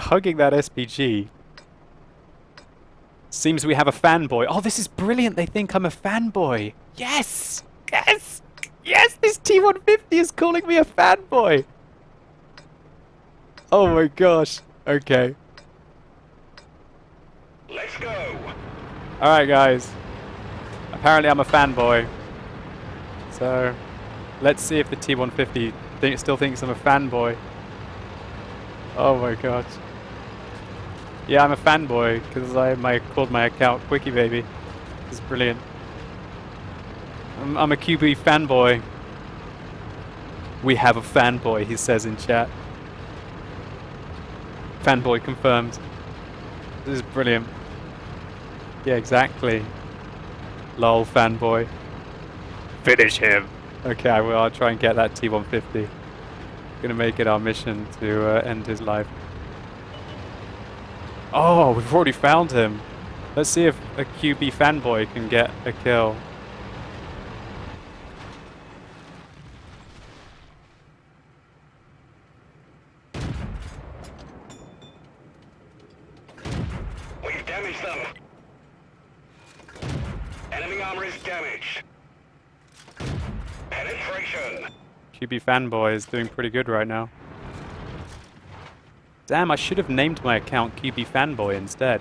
hugging that SPG. Seems we have a fanboy. Oh, this is brilliant. They think I'm a fanboy. Yes! Yes! Yes, this T-150 is calling me a fanboy! Oh my gosh. Okay. Let's go. Alright, guys. Apparently I'm a fanboy. So, let's see if the T-150 still thinks I'm a fanboy. Oh my god. Yeah, I'm a fanboy because I my, called my account QuickyBaby. This is brilliant. I'm, I'm a QB fanboy. We have a fanboy, he says in chat. Fanboy confirmed. This is brilliant. Yeah, exactly. Lol, fanboy. Finish him. Okay, I will. I'll try and get that T-150. Gonna make it our mission to uh, end his life. Oh, we've already found him. Let's see if a QB fanboy can get a kill. We've damaged them. Enemy armor is damaged. Penetration. QB fanboy is doing pretty good right now. Damn, I should have named my account QB fanboy instead.